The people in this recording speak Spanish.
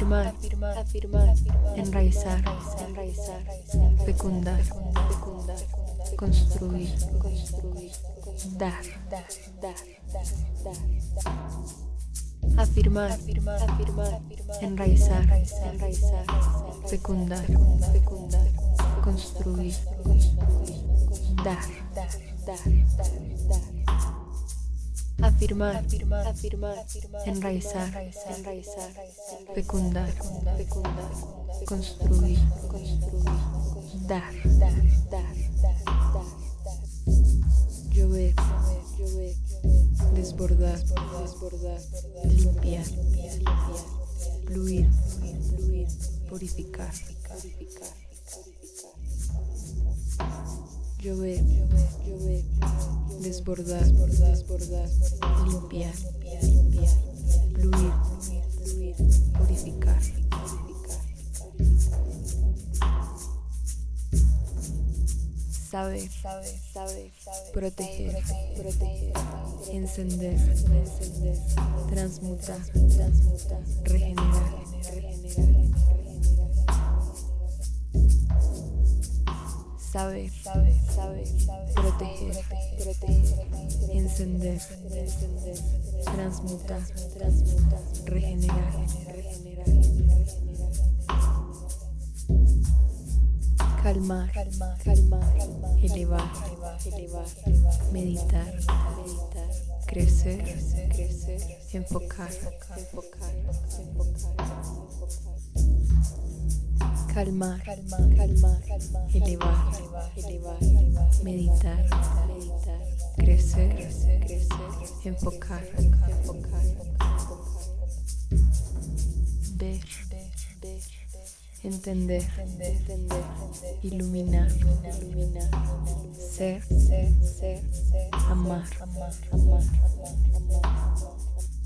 afirmar, afirmar, enraizar, enraizar, fecundar, fecundar, construir, construir, dar, dar, dar, dar. Afirmar, afirmar, afirmar, enraizar, enraizar, fecundar, fecundar, construir, construir, dar, dar, dar, dar. Afirmar, afirmar, afirmar, enraizar, enraizar, fecundar, fecundar, construir, construir, dar, dar, dar, dar, llover, llover, desbordar, desbordar, limpiar, limpiar, fluir, fluir, purificar, purificar, llover, llover, desbordar, desbordar, limpiar, limpiar, fluir, fluir, purificar, purificar, saber, saber, proteger, proteger, encender, encender, transmutar, transmutar, regenerar, regenerar, saber, saber, proteger, proteger, encender, encender, transmutar, transmutar, regenerar, regenerar, calmar, calmar, calmar, elevar, elevar, meditar, meditar, crecer, crecer, enfocar, enfocar, enfocar, calmar, calmar, calmar, elevar, elevar, meditar, meditar, crecer, crecer, enfocar, enfocar, ver, ver, entender, entender, iluminar, iluminar, ser, ser, ser, amar, amar, amar, amar.